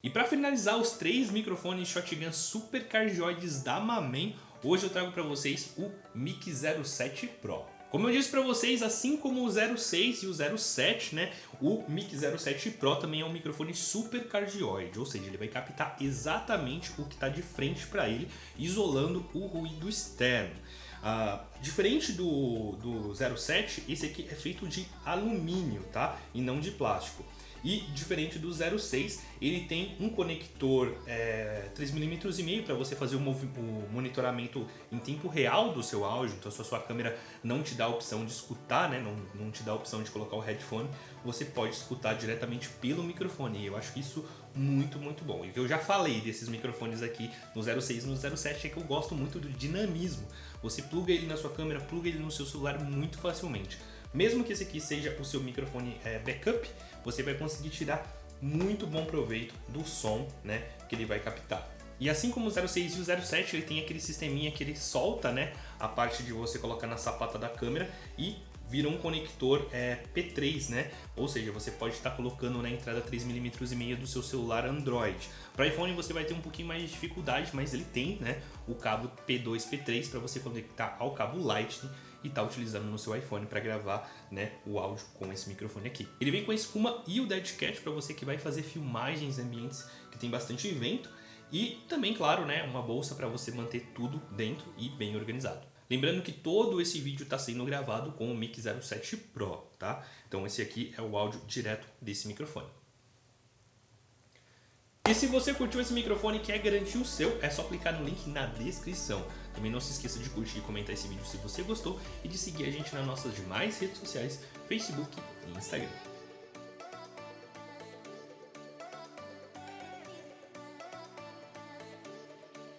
E para finalizar os três microfones shotgun super cardioides da Mamen, hoje eu trago para vocês o Mic 07 Pro. Como eu disse para vocês, assim como o 06 e o 07, né, o Mic 07 Pro também é um microfone super cardioide, ou seja, ele vai captar exatamente o que está de frente para ele, isolando o ruído externo. Ah, diferente do, do 07, esse aqui é feito de alumínio, tá? E não de plástico. E diferente do 06, ele tem um conector é, 3mm e meio para você fazer o, o, monitoramento em tempo real do seu áudio. Então se a sua câmera não te dá a opção de escutar, né, não, não te dá a opção de colocar o headphone, você pode escutar diretamente pelo microfone. E eu acho isso muito, muito bom. E eu já falei desses microfones aqui no 06 e no 07 é que eu gosto muito do dinamismo. Você pluga ele na sua câmera, pluga ele no seu celular muito facilmente. Mesmo que esse aqui seja o seu microfone é, backup, você vai conseguir tirar muito bom proveito do som né, que ele vai captar. E assim como o 06 e o 07, ele tem aquele sisteminha que ele solta né, a parte de você colocar na sapata da câmera e vira um conector é, P3, né? Ou seja, você pode estar colocando na entrada 3mm e meia do seu celular Android. Para iPhone você vai ter um pouquinho mais de dificuldade, mas ele tem né, o cabo P2, P3 para você conectar ao cabo Lightning e tá utilizando no seu iPhone para gravar né, o áudio com esse microfone aqui. Ele vem com a espuma e o Dead Cat para você que vai fazer filmagens em ambientes que tem bastante vento e também, claro, né, uma bolsa para você manter tudo dentro e bem organizado. Lembrando que todo esse vídeo está sendo gravado com o Mic 07 Pro, tá? Então esse aqui é o áudio direto desse microfone. E se você curtiu esse microfone e quer garantir o seu, é só clicar no link na descrição. Também não se esqueça de curtir e comentar esse vídeo se você gostou e de seguir a gente nas nossas demais redes sociais, Facebook e Instagram.